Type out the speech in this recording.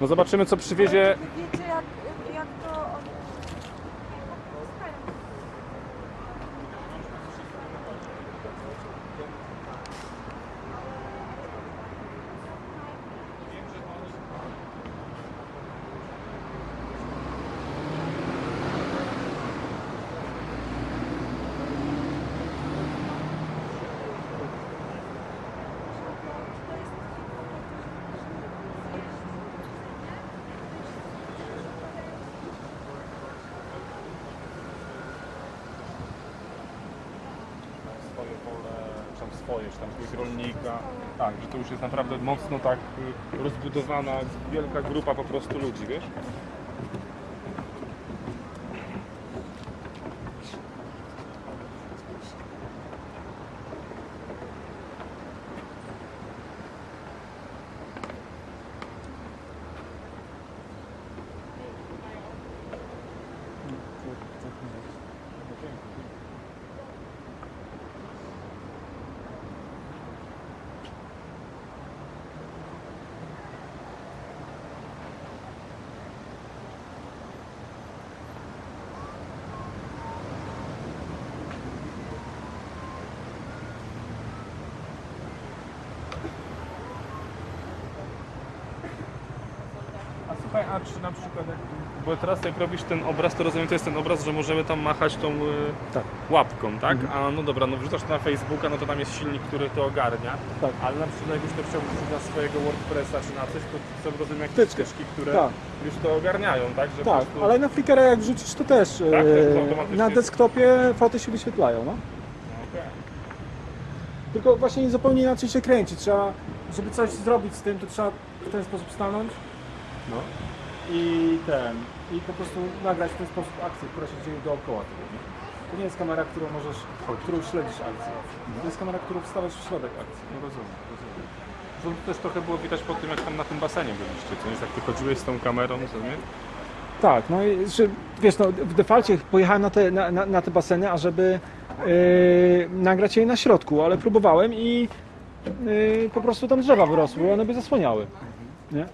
No zobaczymy co przywiezie. Wiecie jak, swoje pole, czy tam swoje, czy tam jakiegoś rolnika. Tak, że to już jest naprawdę mocno tak y, rozbudowana, wielka grupa po prostu ludzi, wiesz? A słuchaj, a czy na przykład jak... Bo teraz jak robisz ten obraz, to rozumiem, to jest ten obraz, że możemy tam machać tą y, Tak. łapką, tak? A no dobra, no wrzucasz to na Facebooka, no to tam jest silnik, który to ogarnia. Tak. Ale na przykład jakbyś to chciał wrzucić na swojego WordPressa czy na coś, to są rozumiem jakieś Wtyczki. ścieżki, które Tak. już to ogarniają, tak? Że Tak, prostu... ale na Flickra jak wrzucisz to też Tak, e, na desktopie foty się wyświetlają, no. Okej. Tylko właśnie zupełnie inaczej się kręci. Trzeba, żeby coś zrobić z tym, to trzeba w ten sposób stanąć No. i ten, i po prostu nagrać w ten sposób akcję, która się dzieje dookoła tego. To nie jest kamera, którą możesz, którą śledzisz akcję. To jest kamera, którą wstawiasz w środek akcji. No rozumiem, rozumiem. To też trochę było widać po tym, jak tam na tym basenie byliście, co nie? Jak ty chodziłeś z tą kamerą, nie? Tak, no i że, wiesz, no, w defaulcie pojechałem na te, na, na, na te baseny, ażeby yy, nagrać je na środku, ale próbowałem i yy, po prostu tam drzewa wyrosły one by zasłaniały. Nie?